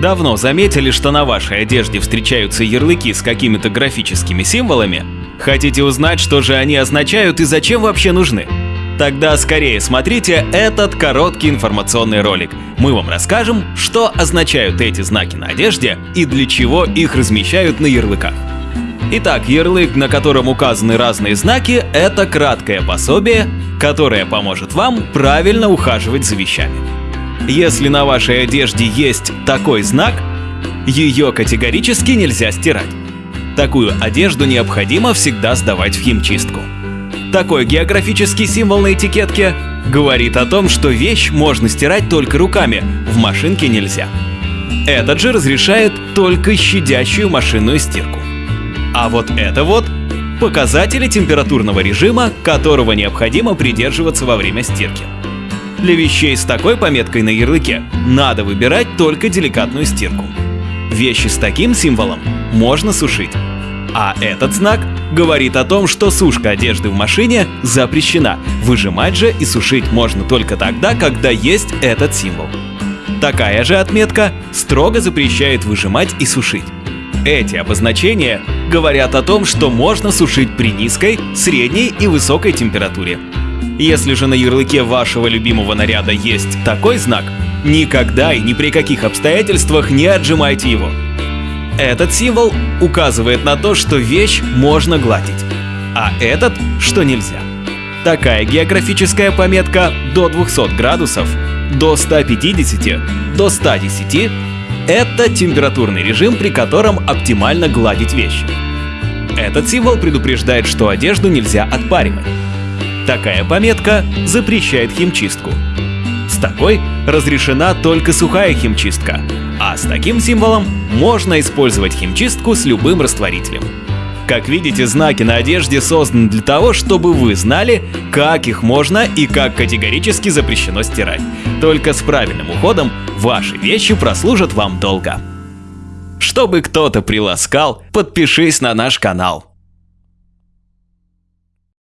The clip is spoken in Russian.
Давно заметили, что на вашей одежде встречаются ярлыки с какими-то графическими символами? Хотите узнать, что же они означают и зачем вообще нужны? Тогда скорее смотрите этот короткий информационный ролик. Мы вам расскажем, что означают эти знаки на одежде и для чего их размещают на ярлыках. Итак, ярлык, на котором указаны разные знаки, это краткое пособие, которое поможет вам правильно ухаживать за вещами. Если на вашей одежде есть такой знак, ее категорически нельзя стирать. Такую одежду необходимо всегда сдавать в химчистку. Такой географический символ на этикетке говорит о том, что вещь можно стирать только руками, в машинке нельзя. Этот же разрешает только щадящую машинную стирку. А вот это вот показатели температурного режима, которого необходимо придерживаться во время стирки. Для вещей с такой пометкой на ярлыке надо выбирать только деликатную стирку. Вещи с таким символом можно сушить. А этот знак говорит о том, что сушка одежды в машине запрещена. Выжимать же и сушить можно только тогда, когда есть этот символ. Такая же отметка строго запрещает выжимать и сушить. Эти обозначения говорят о том, что можно сушить при низкой, средней и высокой температуре. Если же на ярлыке вашего любимого наряда есть такой знак, никогда и ни при каких обстоятельствах не отжимайте его. Этот символ указывает на то, что вещь можно гладить, а этот, что нельзя. Такая географическая пометка до 200 градусов, до 150, до 110 – это температурный режим, при котором оптимально гладить вещи. Этот символ предупреждает, что одежду нельзя отпаривать. Такая пометка запрещает химчистку. С такой разрешена только сухая химчистка, а с таким символом можно использовать химчистку с любым растворителем. Как видите, знаки на одежде созданы для того, чтобы вы знали, как их можно и как категорически запрещено стирать. Только с правильным уходом ваши вещи прослужат вам долго. Чтобы кто-то приласкал, подпишись на наш канал.